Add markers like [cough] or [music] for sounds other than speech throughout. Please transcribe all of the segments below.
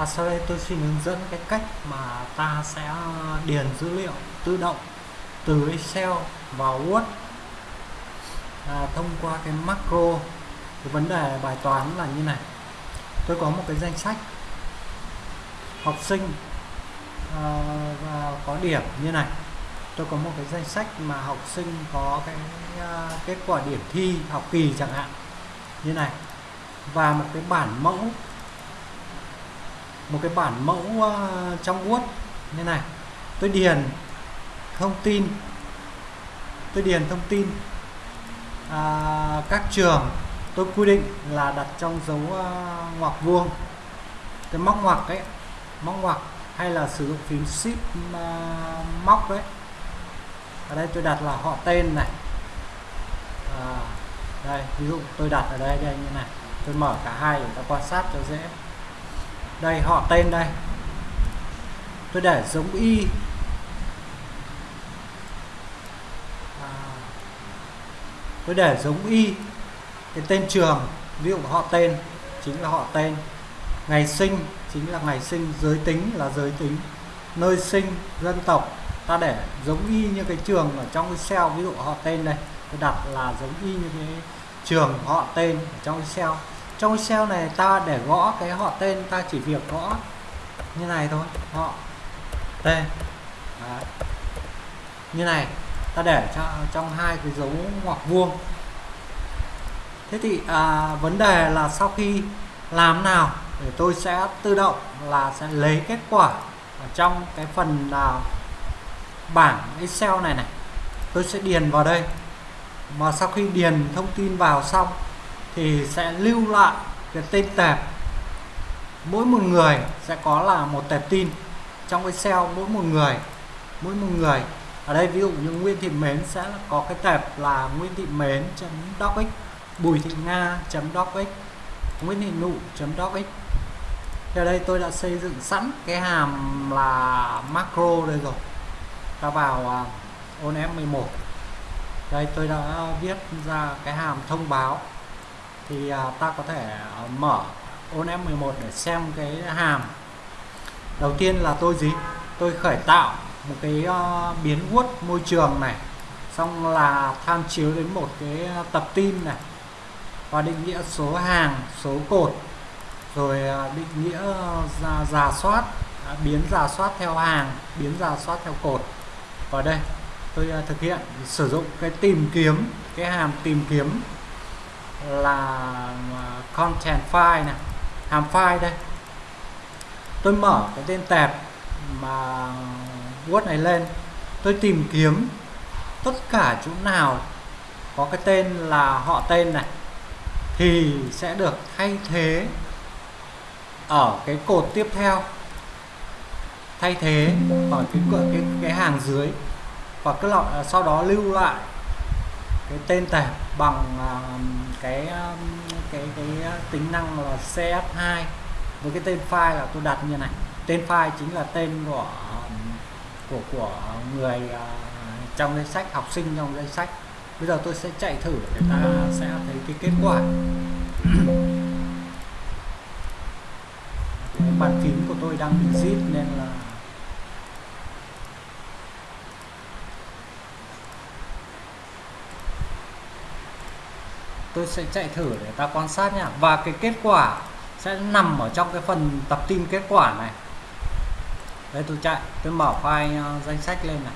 À, sau đây tôi xin hướng dẫn cái cách mà ta sẽ điền dữ liệu tự động từ Excel vào Word. À, thông qua cái macro cái vấn đề bài toán là như này. Tôi có một cái danh sách học sinh à, và có điểm như này. Tôi có một cái danh sách mà học sinh có cái à, kết quả điểm thi học kỳ chẳng hạn như này. Và một cái bản mẫu một cái bản mẫu uh, trong Word. Như này tôi điền thông tin tôi điền thông tin à, các trường tôi quy định là đặt trong dấu uh, ngoặc vuông. Cái móc ngoặc ấy móc ngoặc hay là sử dụng phím shift uh, ờ, móc đấy ở đây tôi đặt là họ tên này. À, đây ví dụ tôi đặt ở đây đây như này. Tôi mở cả hai để ta quan sát cho dễ đây họ tên đây. Tôi để giống y. À, tôi để giống y. Cái tên trường ví dụ họ tên chính là họ tên. Ngày sinh chính là ngày sinh. Giới tính là giới tính. Nơi sinh dân tộc. Ta để giống y như cái trường ở trong Excel ví dụ họ tên đây. Tôi đặt là giống y như cái trường họ tên ở trong Excel trong Excel này ta để gõ cái họ tên ta chỉ việc gõ như này thôi họ tên. Đấy. như này ta để cho trong hai cái dấu ngoặc vuông. Thế thì à, vấn đề là sau khi làm nào để tôi sẽ tự động là sẽ lấy kết quả ở trong cái phần là bảng Excel này này. Tôi sẽ điền vào đây. Mà sau khi điền thông tin vào xong thì sẽ lưu lại cái tên tệp. Mỗi một người sẽ có là một tệp tin. Trong cái cell mỗi một người mỗi một người. Ở đây ví dụ như Nguyễn Thị Mến sẽ có cái tệp là Nguyễn Thị Mến docx Bùi Thị Nga docx Nguyễn Thị Nụ docx ở đây tôi đã xây dựng sẵn cái hàm là macro đây rồi. Ta vào uh, ôn F11 đây tôi đã viết ra cái hàm thông báo thì à, ta có thể à, mở ôn F11 để xem cái hàm. Đầu tiên là tôi gì? Tôi khởi tạo một cái uh, biến Word môi trường này xong là tham chiếu đến một cái tập tin này và định nghĩa số hàng số cột rồi định nghĩa giả, giả soát biến giả soát theo hàng biến giả soát theo cột. Và đây tôi thực hiện sử dụng cái tìm kiếm cái hàm tìm kiếm là à, content file này, hàm file đây. Tôi mở cái tên tệp mà Word này lên, tôi tìm kiếm tất cả chỗ nào có cái tên là họ tên này thì sẽ được thay thế ở cái cột tiếp theo. Thay thế ở cái cái cái hàng dưới và cái lọ à, sau đó lưu lại cái tên tệp bằng à, cái à, cái cái tính năng là CS2 với cái tên file là tôi đặt như này. Tên file chính là tên của của của người à, trong danh sách, học sinh trong danh sách. Bây giờ tôi sẽ chạy thử để ta sẽ thấy cái kết quả. Bàn phím của tôi đang bị zip nên là tôi sẽ chạy thử để ta quan sát nha và cái kết quả sẽ nằm ở trong cái phần tập tin kết quả này. Đây tôi chạy. Tôi mở file uh, danh sách lên này.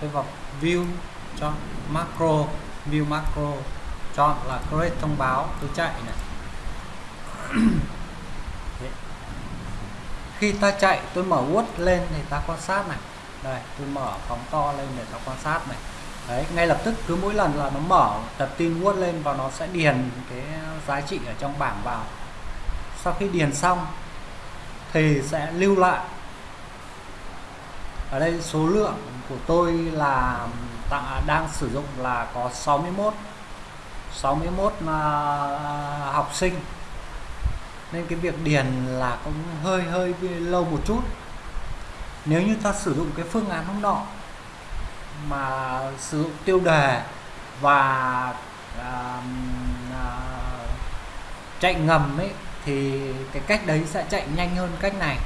Tôi vào view cho macro view macro chọn là create thông báo. Tôi chạy này. [clears throat] Khi ta chạy tôi mở Word lên thì ta quan sát này. Đây tôi mở phóng to lên để ta quan sát này đấy, ngay lập tức, cứ mỗi lần là nó mở tập tin Word lên và nó sẽ điền cái giá trị ở trong bảng vào. Sau khi điền xong, thì sẽ lưu lại. Ở đây số lượng của tôi là đang sử dụng là có 61 61 là học sinh. Nên cái việc điền là cũng hơi hơi lâu một chút. Nếu như ta sử dụng cái phương án hôm nọ mà sử dụng tiêu đề và à, à, chạy ngầm ấy thì cái cách đấy sẽ chạy nhanh hơn cách này.